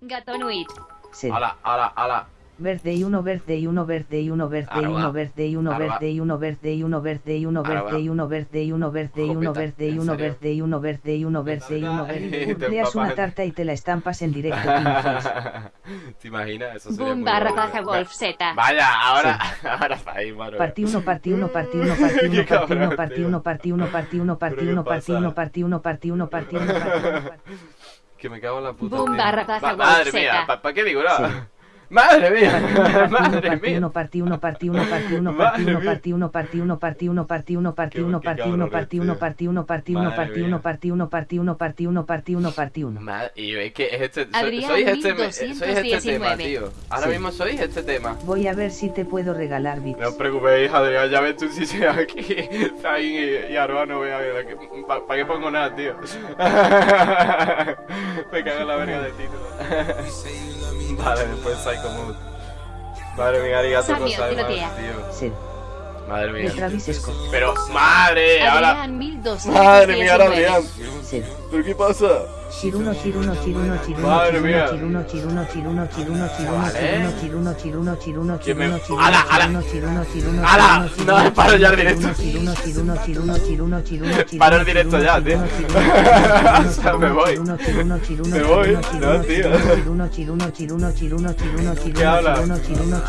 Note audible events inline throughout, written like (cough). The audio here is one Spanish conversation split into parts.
Gatonuit. Ala, ala, ala. Verde y uno verde y uno verde y uno verde y uno verde y uno verde y uno verde y uno verde y uno verde y uno verde y uno verde y uno verde y ¿en uno verde y uno verde y uno verde y uno verde. una tarta y te la estampas en directo. ¿Te imaginas? Eso sería Boom barra baja Wolf Z. Vaya, ahora, ahora está ahí, mano. Partí uno, partí uno, partí uno, partí uno, partí uno, partí uno, partí uno, partí uno, partí ¿Pero qué uno, partí uno, partí uno, partí uno, partí uno, partí uno, partí uno. Que me cago en la puta. Boom barra baja Ma- Madre mía. ¿para qué digo nada? Sí. Madre mía, madre Partí mía. uno, partí uno, partí uno, partí uno, partí uno, partí uno, partí uno, partí uno, partí uno, partí uno, partí uno, partí uno, partí uno, partí uno, Madre partí mía. uno, partí uno, partí uno, partí uno, partí uno, partí uno. Madre- y yo, es que es este, soy, Adrián, sois este, este tema, 1219. tío. Ahora mismo sois este tema. Voy a ver si te puedo regalar bits. No os preocupéis, Adrián, ya ves tú si sea aquí, Zain y, y Aroa no voy a ver. ¿Para qué pongo nada, tío? (laughs) Me cago en la verga de título. (laughs) vale, después Psycho Mood. Madre mía, Sammy, gozaimasu, tía. tío. Ser. Madre mía. Pero, madre, ahora... Adrián 1219. Madre mía, ahora Adrián. ¿Pero qué pasa? Chiruno, chiruno, chiruno, chiruno, chiruno, chiruno, chiruno, chiruno, chiruno, chiruno, chiruno, chiruno, ¿Quién me- chiruno, chiruno, ¡Ala, ala! chiruno, chiruno, chiruno, ¡Ala! chiruno, No, chiruno, paro ya directo. chiruno, chiruno, chiruno, chiruno, chiruno, chiruno, Paro directo ya, tío. O sea, me voy. chiruno, chiruno, chiruno, Me voy. chiruno, No, tío. chiruno, chiruno, chiruno, chiruno, chiruno, ¿Qué chiruno, hablas? chiruno, chiruno,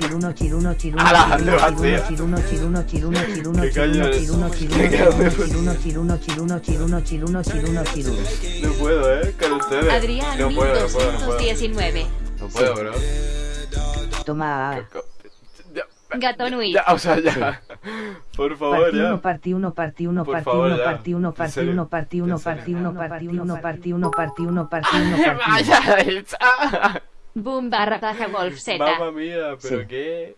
chiruno, chiruno, chiruno, Ala, chiruno, ¿dónde vas, tío? chiruno, chiruno, chiruno, chiruno, ¿Qué chiruno, coño es? chiruno, chiruno, ¿Qué haces? chiruno, chiruno, chiruno, chiruno, chiruno, chiruno, chiruno. No puedo, eh, con ustedes. Adrián no puedo, no puedo, no puedo. 1219. No puedo, bro. Toma. Ya, Gatonuit. ya, o sea, ya. Por favor, Partí uno, ya. partí uno, partí uno, Por partí favor, uno, ya. partí uno, ¿En partí serio? uno, partí uno, partí uno, partí uno, partí uno, partí uno, partí uno, (laughs) partí uno. Boom barra baja Wolf Z. Mamma mía, pero Sí. qué.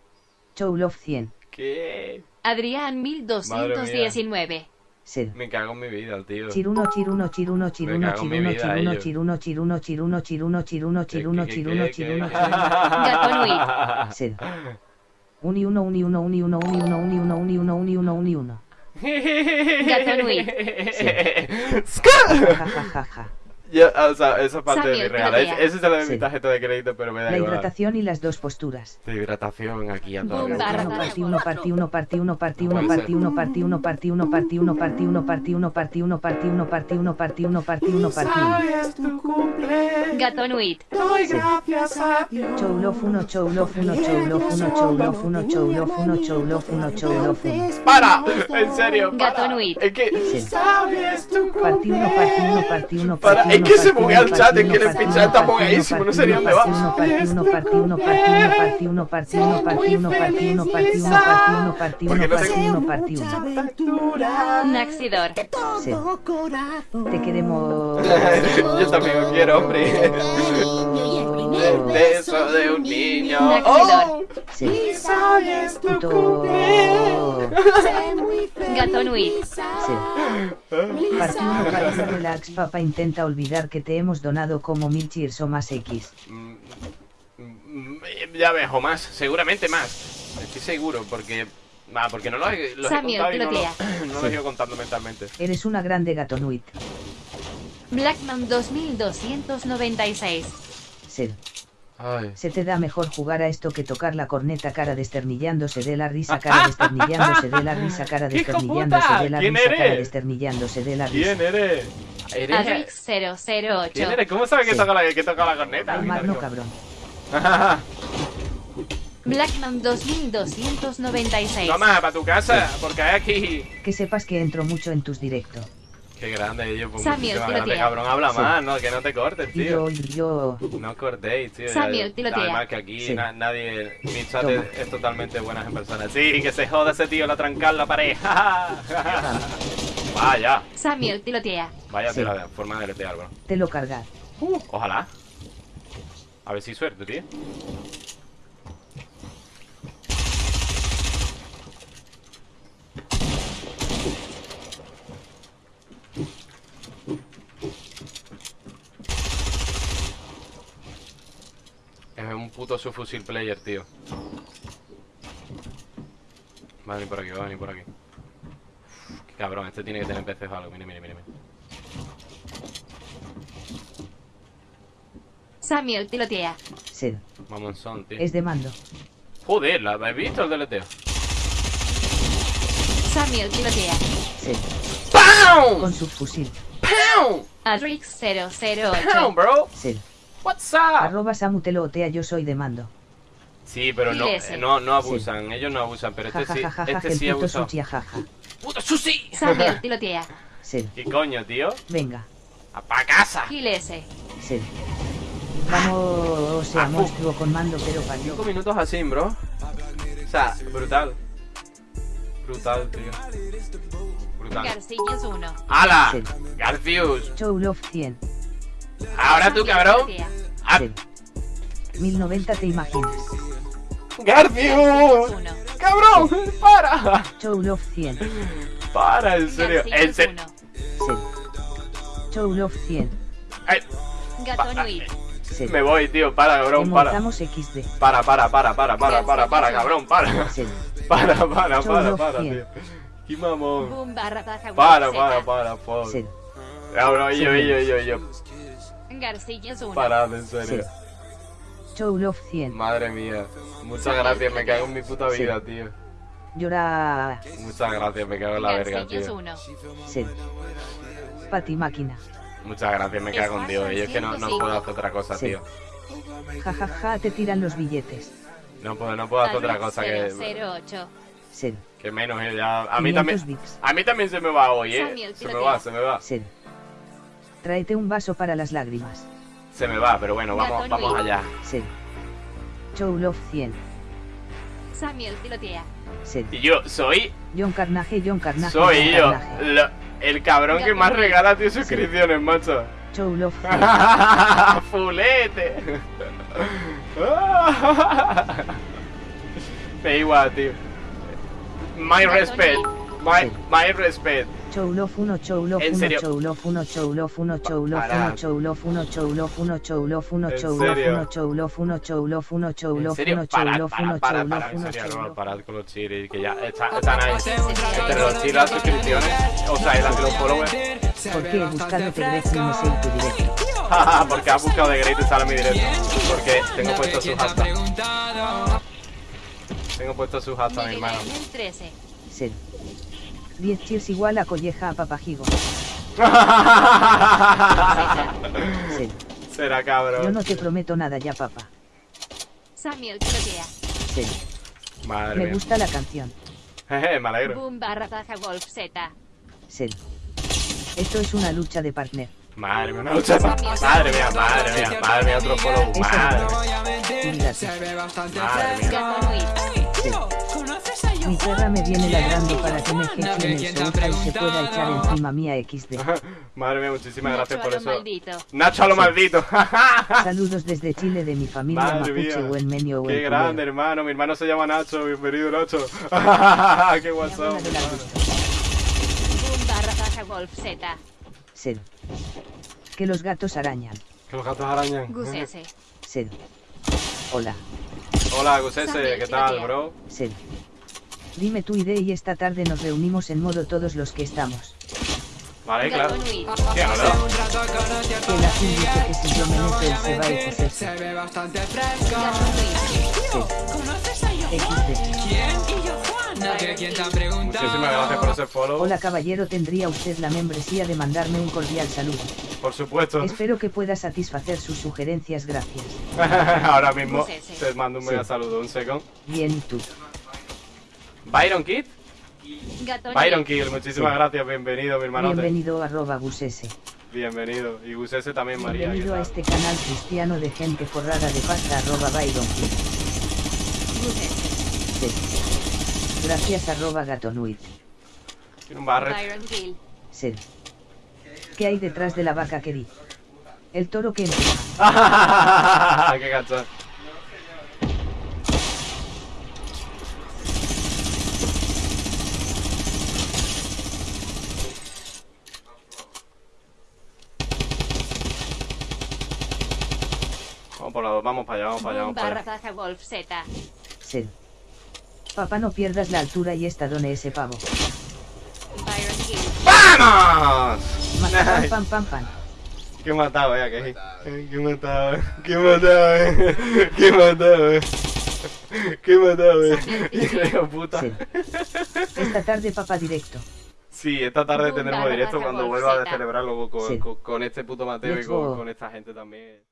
Show Love 100. ¿Qué? Adrián 1219. Ser. Me cago en mi vida, tío. Chiruno, chiruno, chiruno, chiruno, chiruno, chiruno, chiruno, chiruno, chiruno, chiruno, chiruno, chiruno, ¿Qué, qué, chiruno, chiruno, chiruno. Ser. Uni uno, uni uno, uni uno, uni uno, uni uno, uni uno, uni uno, uni uno. Gatonuit. (laughs) Ja, ja, Ya, o sea, esa parte de mi. Ese es el de mi Sí. tarjeta de crédito, pero me da La igual. hidratación y las dos posturas. De hidratación aquí a todo. Partí uno, partí uno, partí uno, partí No uno, partí uno, partí uno, partí uno, partí uno, partí uno, partí uno, partí uno, partí uno, partí uno, partí uno, partí uno, partí uno. Gatonuit. Show love uno, show love uno, show love uno, show love uno, show love uno, show love uno, show love uno. ¡Para! En serio, para. Gatonuit. Es que. Partí uno, partí uno, partí uno, partí es que se buguea el chat, es que el pinche está bugueadísimo, no sé ni dónde va. Porque no tengo... Te queremos. (laughs) Yo también lo quiero, hombre. El beso de un niño. Oh, sí. Cumpleaños. Puto. Gatonuit. Sí. Ti, relax, papá. Intenta olvidar que te hemos donado como mil cheers o más X. Mm, mm, Ya ves, o más, seguramente más. Estoy seguro, porque. Ah, porque no los he, los he Samuel, contado y no, lo- (clears throat) no los he contando mentalmente. Eres una grande gatonuit. Blackman 2296. Ser. Ay. Se te da mejor jugar a esto que tocar la corneta cara desternillándose de la risa cara (laughs) desternillándose de la risa cara ¡Hijo desternillándose de la ¿Quién risa cara eres? desternillándose de la ¿Quién risa. eres? ¿Eres? Adrix 008. ¿Quién eres? ¿Cómo sabes que Sí. toca la, que toca la corneta? Al mar no cabrón. (laughs) Blackman 2296. Toma, para tu casa, porque hay aquí. Que sepas que entro mucho en tus directos. Qué grande, yo, pues Samuel, cabrón. Habla Sí. más, no, que no te cortes, tío. yo, yo. No cortéis, tío. Samuel, Ya- tiro tía. Además que aquí Sí. na- nadie, mi chat Toma. es, es totalmente buenas en persona. Sí, que se joda ese tío, la trancar la pared. (laughs) Vaya, Samuel tilotea. vaya Sí. de forma de letear, bro. Te lo cargar. Ojalá. A ver si suerte, tío. Es un puto subfusil player, tío. Va a venir por aquí, va a venir por aquí. Uf, qué cabrón, este tiene que tener PCs o algo. Mire, mire, mire. Samuel tilotea. Sed. Mamonzón, tío. Es de mando. Joder, ¿la habéis visto el deleteo? Samuel tilotea. Sed. ¡Pam! Con subfusil. ¡Pam! Adrix ¡Pam, 008. bro! Sed. What's up? Arroba samutelotea yo soy de mando. Sí, pero no, ese. eh, no, no abusan, ellos no abusan, pero este sí, Jajajaja, este el sí puto abusó. sushi jaja. ¡Puto sushi! Samuel (laughs) tilotea. Sed. ¿Qué coño, tío? Venga. ¡A pa' casa! Gil S. Sed. Vamos, o sea, Ah, fu- monstruo con mando, pero parió. Cinco minutos así, bro. O sea, brutal. Brutal, tío. Brutal. Garcillas 1. ¡Hala! Sí. Garfius. Show Love 100. Ahora tú, cabrón. Ah, Sed. 1090 te imaginas. ¡Garfius! 1. ¡Cabrón! ¡Para! Show Love 100. ¡Para! En serio. En serio. Love 100. Ay, Gatonuit. Sed. Me voy, tío. Para, cabrón. Para. XD. Para, para, para, para, para, para, para, cabrón. Para. (laughs) Para, para, para, para, tío. ¡Qué mamón! Para, para, para, por. Sed. Ahora, yo, Sí. yo, yo, yo. Garcillas 1. Parad, en serio. Show Love 100. Madre mía. Muchas gracias, me cago en mi puta Sí. vida, tío. Llora. Muchas gracias, me cago en la verga, tío. 1. Sed. Pati máquina. Muchas gracias, me cago en Dios. Y es que no, no puedo hacer otra cosa, Sí. tío. Jajaja, te tiran los billetes. No puedo, no puedo hacer otra cosa que, 008. Sed. que menos. eh, ya. A mí 500 también. bits. A mí también se me va hoy, eh. Samuel, Se me va, se me va. Sed. Tráete un vaso para las lágrimas. Se me va, pero bueno, vamos, vamos allá. Sed. Show Love 100. Samuel tilotea. Sed. Y yo soy. John Carnage, John Carnage. Soy John yo. Carnage. lo- el cabrón que más regala tío suscripciones, macho. Show Love (laughs) 100. Fulete. (laughs) Me da igual, tío. My respect. My, Sí. my respect. Show Love 1, Show Love ¿En 1, serio? Show Love 1, Show Love 1, Show Love 1, Para. Show Love 1, Show Love 1, Show Love 1, ¿En Show Love serio? 1, Show Love 1, Show Love 1, Show En Love serio, 1, Show parad, Love 1, parad, parad, Show parad, Love en 1, serio, Show no, Love parad con los chiris, que ya está, está nice. Entre los chiris, las suscripciones, o sea, los followers, (laughs) Porque he buscado te Greg y me sé tu directo. porque has buscado de Great y sale mi directo. Porque tengo puesto su hashtag. Tengo puesto su hashtag, hermano. Ángel 13. Sed. 10 cheers igual a colleja a papajigo. (laughs) Será Yo cabrón. no te prometo nada ya, papá. Samuel tilotea. Sed. Madre Me mía. gusta la canción. Jeje, me alegro. Boom barra baja Wolf Z. Sed. Esto es una lucha de partner. Madre mía, una lucha. Madre mía, madre mía, madre mía, otro follow. Madre mía. Cuídate. Madre mía. Mi perra me viene ladrando para que me eche en el sofá y se pueda echar encima mía XD. Madre mía, muchísimas gracias por eso. maldito. Nacho a lo maldito. (laughs) (laughs) Saludos desde Chile de mi familia Madre mapuche mía. o en menio o Qué en grande, hermano. Mi hermano se llama Nacho. Bienvenido, Nacho. (laughs) Qué Z. Sed. Que los gatos arañan. Que los gatos arañan. Gus S. Sed. Hola. Hola, Gusese, ¿qué tal, bro? Sed. Dime tu idea y esta tarde nos reunimos en modo todos los que estamos. Vale, claro. Gatonuit. ¿Qué habla? Que la Kim dice que si yo me meto él se va a XS. Gatonuit. XD. Muchísimas gracias por ese follow. Hola caballero, tendría usted la membresía de mandarme un cordial saludo. Por supuesto. Espero que pueda satisfacer sus sugerencias, gracias. (laughs) Ahora mismo te mando un mega Sí. saludo. Un segundo. Bien, ¿y tú? Byron Kid. Byron Kid, muchísimas gracias. Bienvenido, mi hermano. Bienvenido arroba Gusese. Bienvenido. Y Gusese también, María. ¿qué Bienvenido a este canal cristiano de gente forrada de pasta arroba Byron S. Sí. Gracias arroba gatonuit. Tiene un barret. Byron. Sed. ¿Qué hay detrás de la vaca que di? El toro que empuja. Qué gacho. Por vamos para allá, vamos para allá, vamos para allá. Wolf Z. Sed. Papá no pierdas la altura y estadone ese pavo. ¡Vamos! Pam Nice. pam pam pam. Qué matado, eh, que Qué matado, eh. Qué matado, eh. Qué matado, eh. Qué eh. De puta. Sí. Esta tarde papá directo. Sí, esta tarde tendremos directo cuando vuelva a celebrarlo con, Sí. con, con este puto Mateo y con esta gente también.